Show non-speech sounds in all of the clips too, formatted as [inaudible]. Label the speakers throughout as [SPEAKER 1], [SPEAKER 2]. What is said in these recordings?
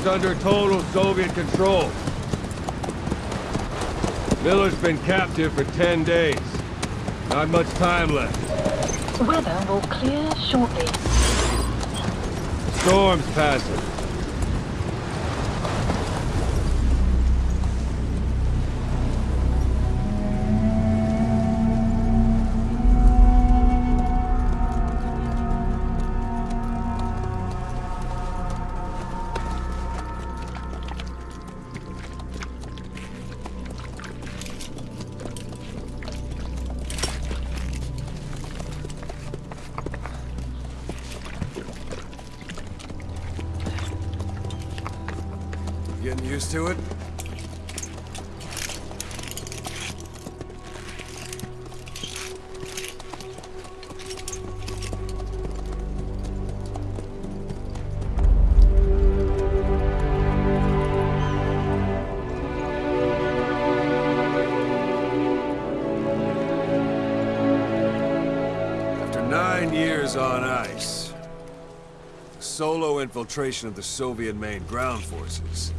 [SPEAKER 1] is under total Soviet control. Miller's been captive for 10 days. Not much time left.
[SPEAKER 2] Weather will clear shortly.
[SPEAKER 1] Storm's passing.
[SPEAKER 3] Used to it? After nine years on ice, solo infiltration of the Soviet main ground forces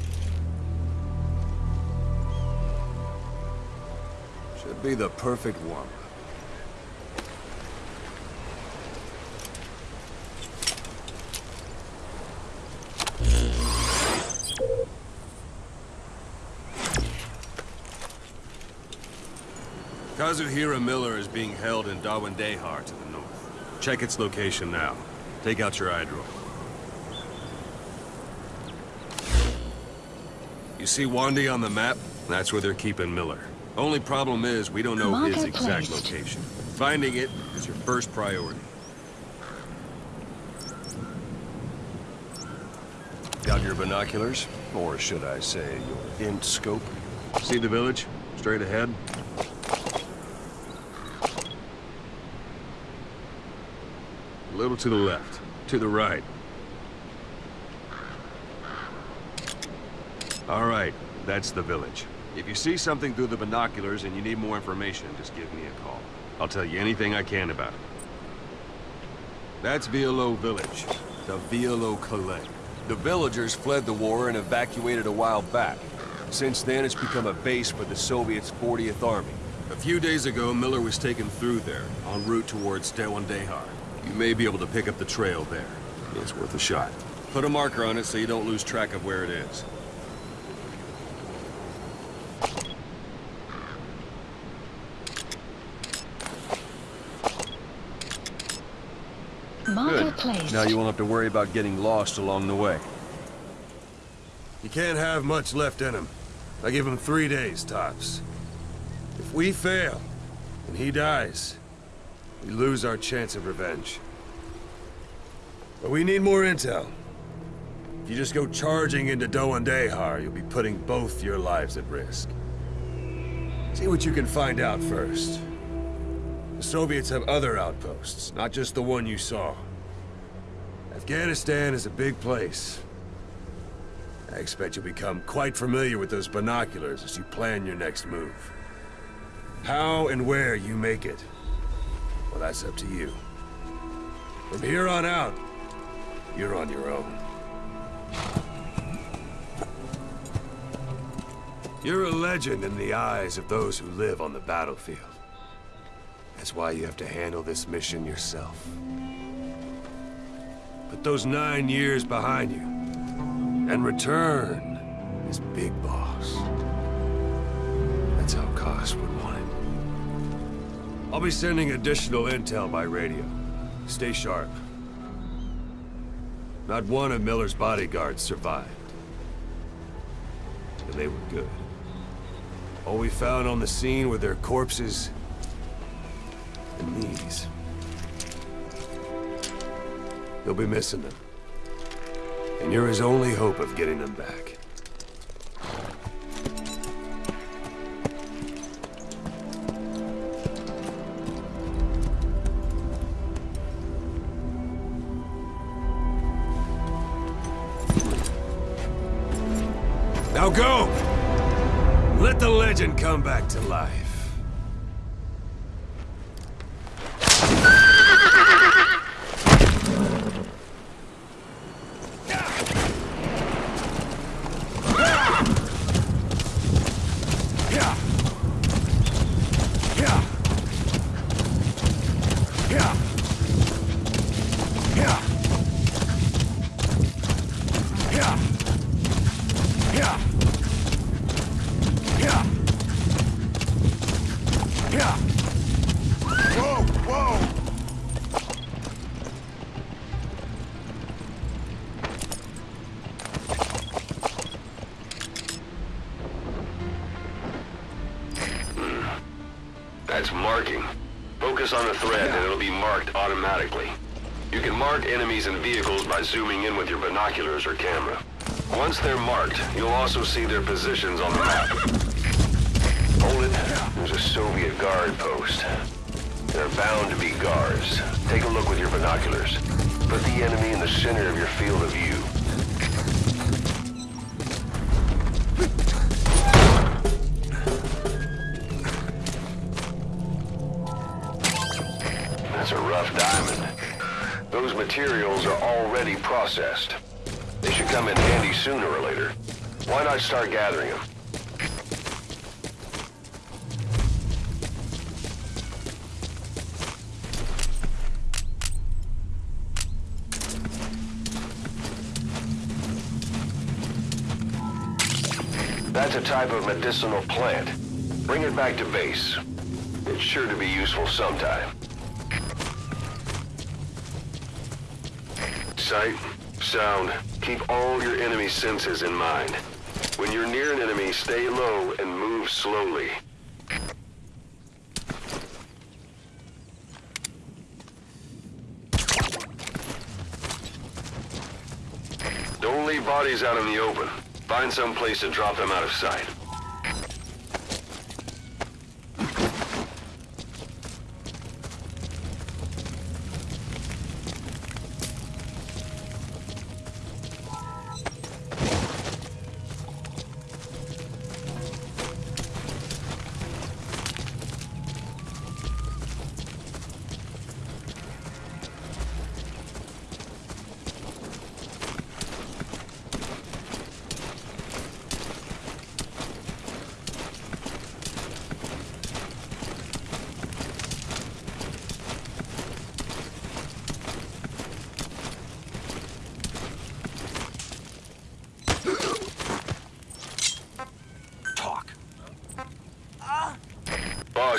[SPEAKER 3] be the perfect one. Kazuhira Miller is being held in Da Ghwandai Khar to the north. Check its location now. Take out your eye. You see Wandy on the map? That's where they're keeping Miller. Only problem is, we don't know his exact
[SPEAKER 2] placed.
[SPEAKER 3] location. Finding it is your first priority. Got your binoculars? Or should I say, your int scope? See the village? Straight ahead? A little to the left. To the right. All right, that's the village. If you see something through the binoculars and you need more information, just give me a call. I'll tell you anything I can about it. That's Wialo Village. The Wialo Kallai. The villagers fled the war and evacuated a while back. Since then, it's become a base for the Soviets' 40th Army. A few days ago, Miller was taken through there, en route towards Da Ghwandai Khar. You may be able to pick up the trail there. It's worth a shot. Put a marker on it so you don't lose track of where it is.
[SPEAKER 2] Marker
[SPEAKER 3] Good.
[SPEAKER 2] Placed.
[SPEAKER 3] Now you won't have to worry about getting lost along the way.
[SPEAKER 4] He can't have much left in him. I give him three days, tops. If we fail, and he dies, we lose our chance of revenge. But we need more intel. If you just go charging into Dehar, you'll be putting both your lives at risk. See what you can find out first. The Soviets have other outposts, not just the one you saw. Afghanistan is a big place. I expect you'll become quite familiar with those binoculars as you plan your next move. How and where you make it, well, that's up to you. From here on out, you're on your own. You're a legend in the eyes of those who live on the battlefield. That's why you have to handle this mission yourself. Put those nine years behind you, and return as Big Boss. That's how Kaz would want it. I'll be sending additional intel by radio. Stay sharp. Not one of Miller's bodyguards survived. And they were good. All we found on the scene were their corpses and these. You'll be missing them. And you're his only hope of getting them back. Now go! Let the legend come back to life.
[SPEAKER 3] Yeah. Thread and it'll be marked automatically. You can mark enemies and vehicles by zooming in with your binoculars or camera. Once they're marked, you'll also see their positions on the map. Hold it. There's a Soviet guard post. There are bound to be guards. Take a look with your binoculars. Put the enemy in the center of your field of view. Materials are already processed. They should come in handy sooner or later. Why not start gathering them? That's a type of medicinal plant. Bring it back to base. It's sure to be useful sometime. Sight, sound, keep all your enemy senses in mind. When you're near an enemy, stay low and move slowly. Don't leave bodies out in the open. Find some place to drop them out of sight.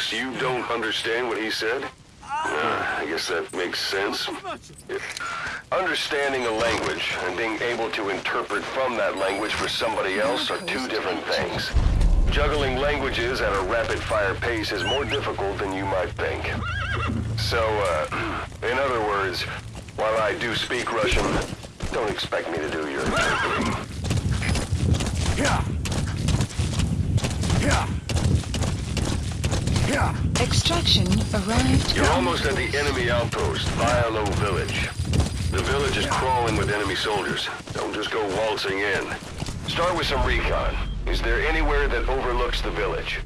[SPEAKER 3] Boss, you don't understand what he said? Uh, I guess that makes sense. Understanding a language and being able to interpret from that language for somebody else are two different things. Juggling languages at a rapid-fire pace is more difficult than you might think. So, uh, [clears throat] in other words, while I do speak Russian, don't expect me to do your interpreting.
[SPEAKER 4] Yeah. Yeah. Yeah.
[SPEAKER 5] Extraction arrived.
[SPEAKER 3] You're almost at the enemy outpost, Wialo Village. The village is crawling with enemy soldiers. Don't just go waltzing in. Start with some recon. Is there anywhere that overlooks the village?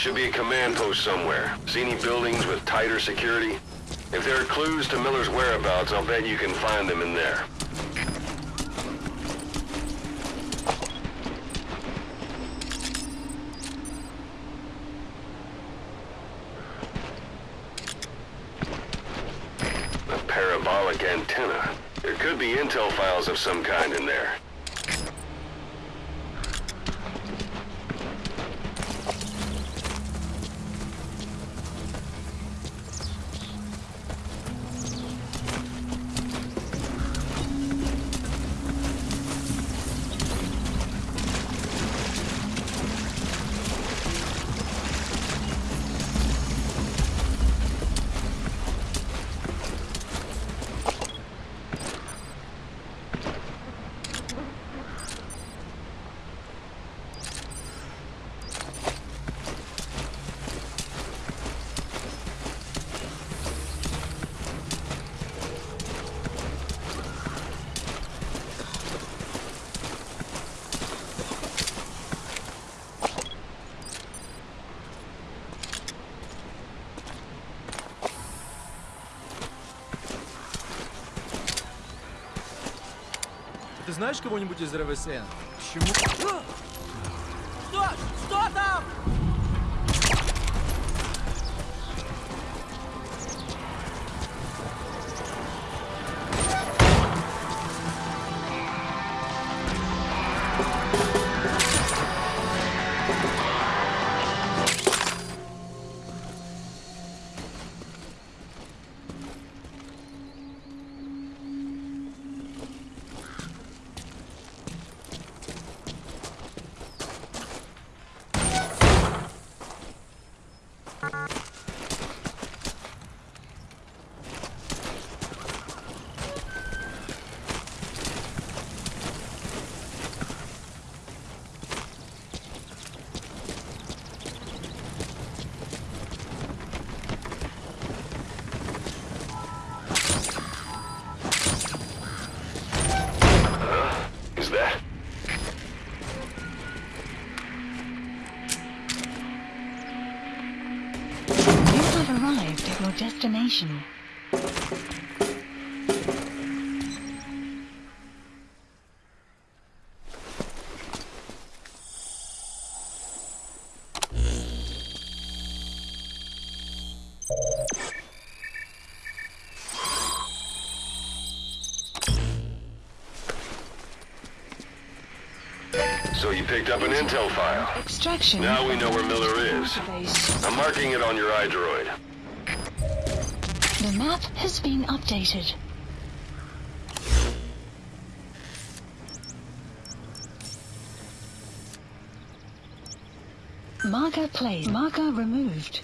[SPEAKER 3] should be a command post somewhere. See any buildings with tighter security? If there are clues to Miller's whereabouts, I'll bet you can find them in there. A parabolic antenna. There could be intel files of some kind in there.
[SPEAKER 6] Знаешь кого-нибудь из РВСН? Почему?
[SPEAKER 3] So you picked up an intel file.
[SPEAKER 2] Extraction.
[SPEAKER 3] Now we know where Miller is. I'm marking it on your iDroid.
[SPEAKER 2] The map has been updated. Marker placed. Marker removed.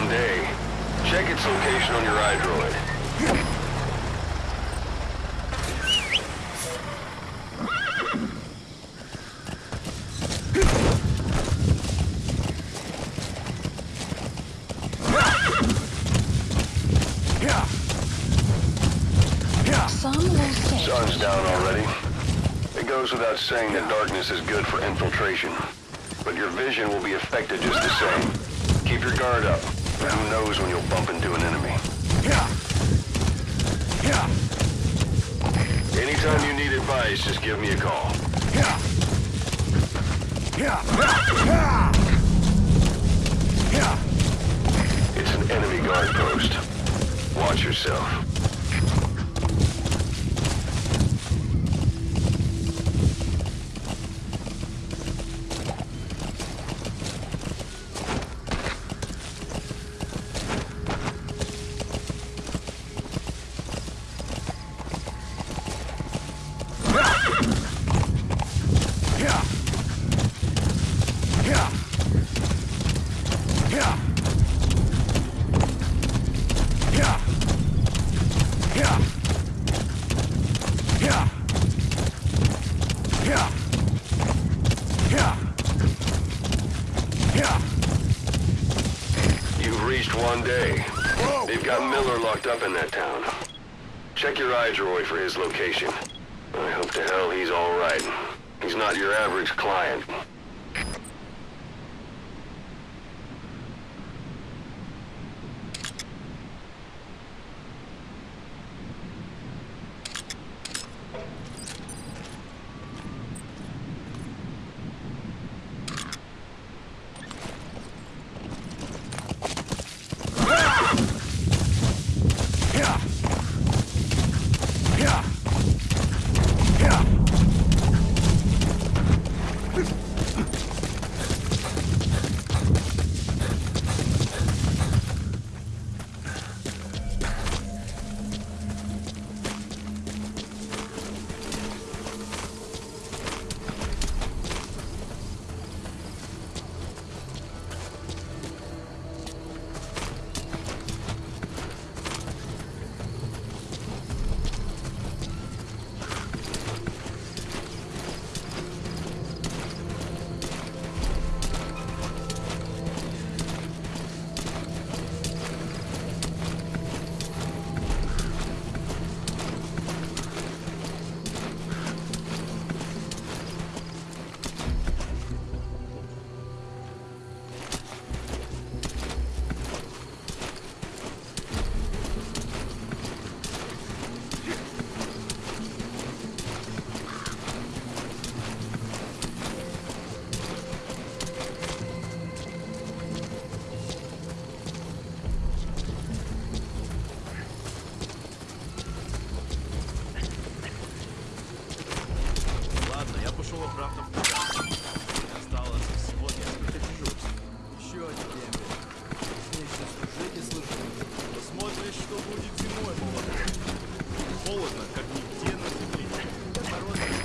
[SPEAKER 5] The
[SPEAKER 3] way to Wande. Check its location on your iDroid.
[SPEAKER 5] Some will say
[SPEAKER 3] Sun's down already. It goes without saying that darkness is good for infiltration. But your vision will be affected just the same. Keep your guard up. Who knows when you'll bump into an enemy. Yeah. Yeah. Anytime you need advice, just give me a call. Yeah. Yeah. Yeah. It's an enemy guard post. Watch yourself. You've reached one day. They've got Miller locked up in that town. Check your iDroid for his location.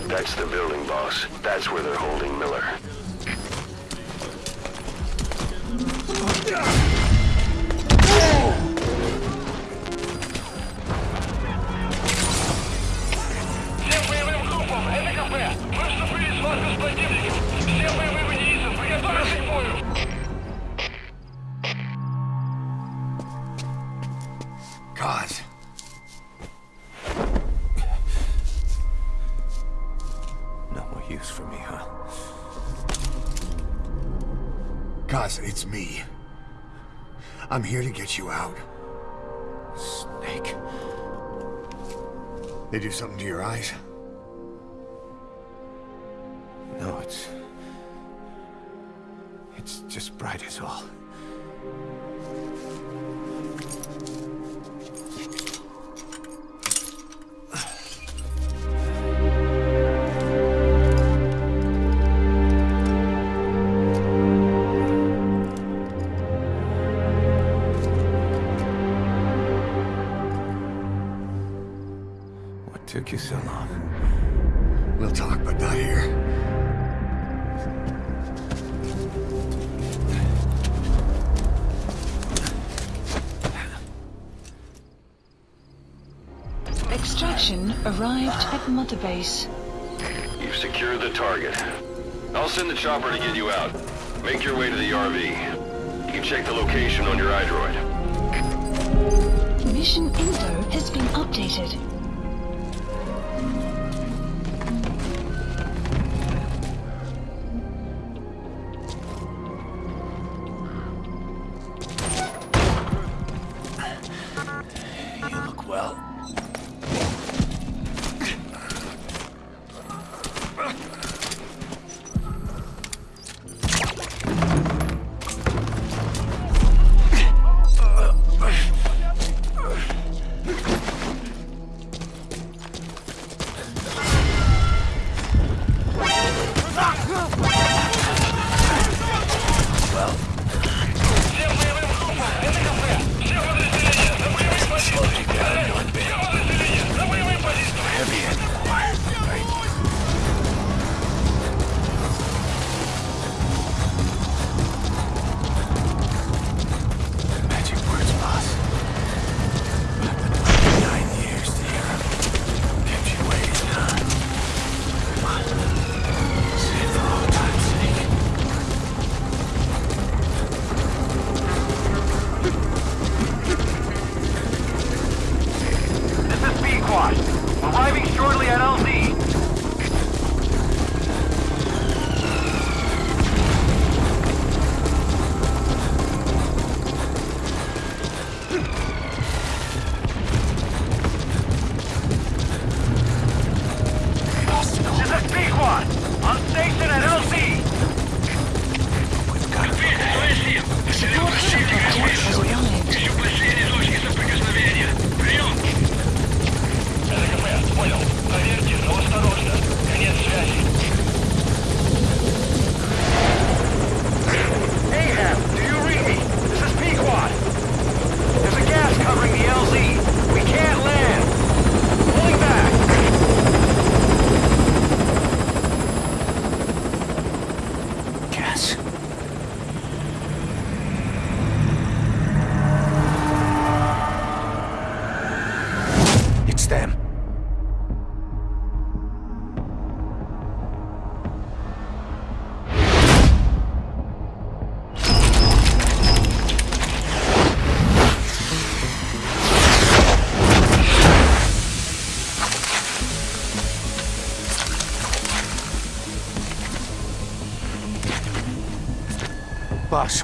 [SPEAKER 3] That's the building, boss. That's where they're holding Miller.
[SPEAKER 7] You out.
[SPEAKER 4] Snake.
[SPEAKER 7] They do something to your eyes?
[SPEAKER 5] At Mother Base.
[SPEAKER 3] You've secured the target. I'll send the chopper to get you out. Make your way to the RV. You can check the location on your iDroid.
[SPEAKER 5] Mission info has been updated.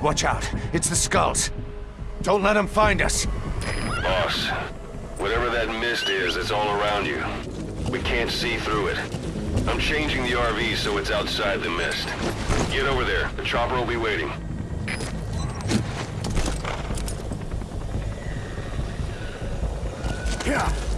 [SPEAKER 7] Watch out. It's the skulls. Don't let them find us.
[SPEAKER 3] Boss, whatever that mist is, it's all around you. We can't see through it. I'm changing the RV so it's outside the mist. Get over there. The chopper will be waiting.
[SPEAKER 7] Yeah.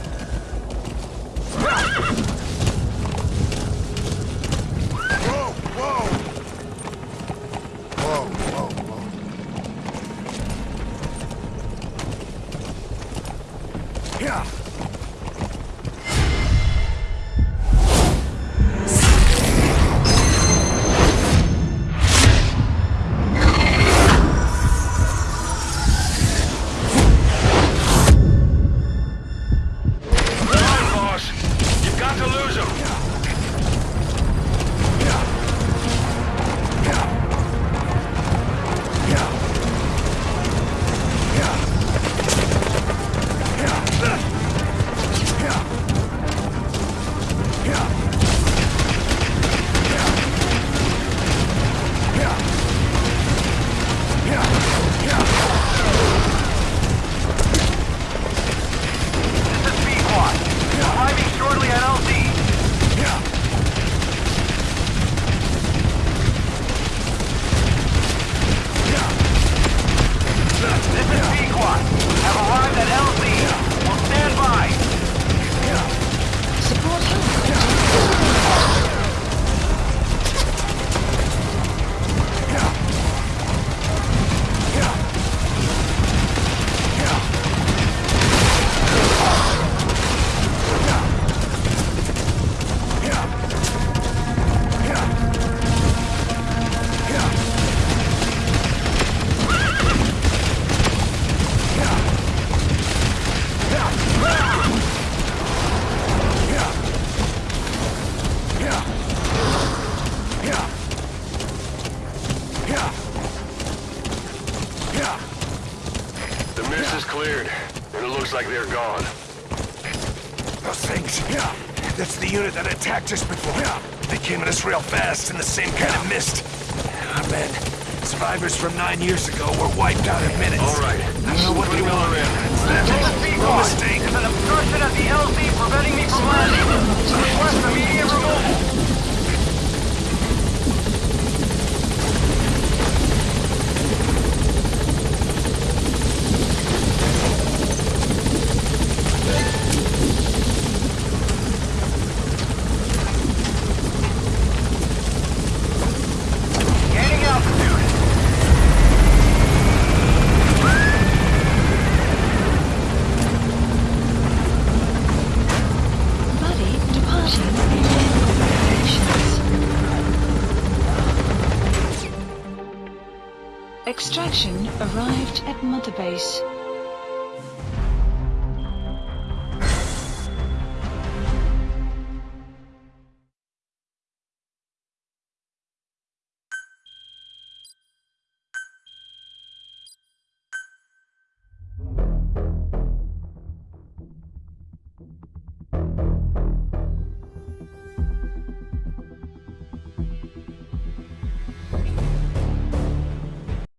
[SPEAKER 7] Fast in the same kind of mist. Our men, survivors from nine years ago, were wiped out in minutes.
[SPEAKER 3] All right.
[SPEAKER 7] I don't know what they want. It's